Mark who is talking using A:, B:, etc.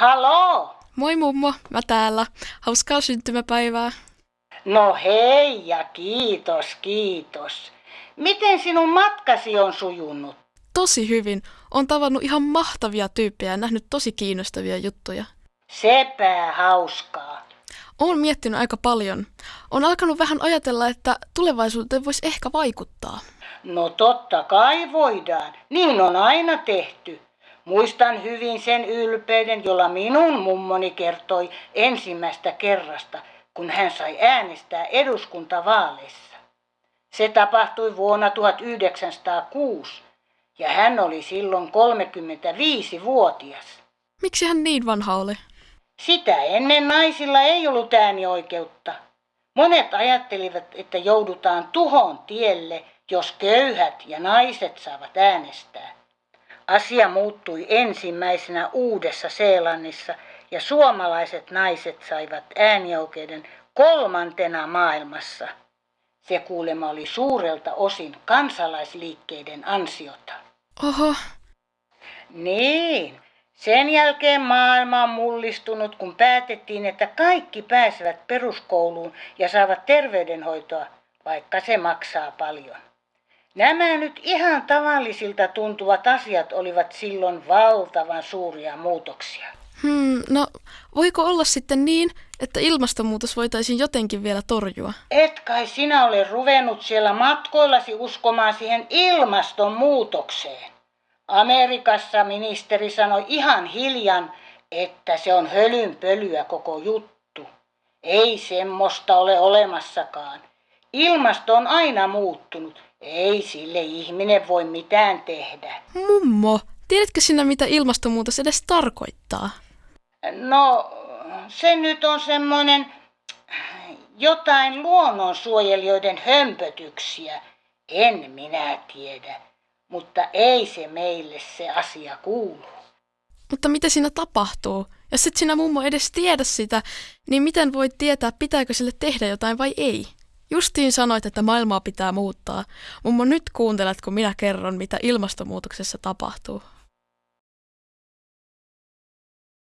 A: Halo?
B: Moi mummo, mä täällä. Hauskaa syntymäpäivää.
A: No hei ja kiitos, kiitos. Miten sinun matkasi on sujunut?
B: Tosi hyvin. On tavannut ihan mahtavia tyyppejä ja nähnyt tosi kiinnostavia juttuja.
A: Sepä hauskaa.
B: Oon miettinyt aika paljon. On alkanut vähän ajatella, että tulevaisuuteen voisi ehkä vaikuttaa.
A: No totta kai voidaan. Niin on aina tehty. Muistan hyvin sen ylpeyden, jolla minun mummoni kertoi ensimmäistä kerrasta, kun hän sai äänestää eduskuntavaaleissa. Se tapahtui vuonna 1906 ja hän oli silloin 35-vuotias.
B: Miksi hän niin vanha oli?
A: Sitä ennen naisilla ei ollut äänioikeutta. Monet ajattelivat, että joudutaan tuhon tielle, jos köyhät ja naiset saavat äänestää. Asia muuttui ensimmäisenä Uudessa Seelannissa ja suomalaiset naiset saivat äänioikeuden kolmantena maailmassa. Se kuulema oli suurelta osin kansalaisliikkeiden ansiota.
B: Oho,
A: Niin, sen jälkeen maailma on mullistunut, kun päätettiin, että kaikki pääsevät peruskouluun ja saavat terveydenhoitoa, vaikka se maksaa paljon. Nämä nyt ihan tavallisilta tuntuvat asiat olivat silloin valtavan suuria muutoksia.
B: hmm, no voiko olla sitten niin, että ilmastonmuutos voitaisiin jotenkin vielä torjua?
A: Et kai sinä ole ruvennut siellä matkoillasi uskomaan siihen ilmastonmuutokseen. Amerikassa ministeri sanoi ihan hiljan, että se on hölynpölyä koko juttu. Ei semmoista ole olemassakaan. Ilmasto on aina muuttunut. Ei sille ihminen voi mitään tehdä.
B: Mummo, tiedätkö sinä mitä ilmastonmuutos edes tarkoittaa?
A: No, se nyt on semmoinen jotain luonnonsuojelijoiden hömpötyksiä. En minä tiedä, mutta ei se meille se asia kuulu.
B: Mutta mitä siinä tapahtuu? Jos et sinä mummo edes tiedä sitä, niin miten voit tietää, pitääkö sille tehdä jotain vai ei? Justiin sanoit, että maailmaa pitää muuttaa. Mummo, nyt kuuntelet, kun minä kerron, mitä ilmastonmuutoksessa tapahtuu.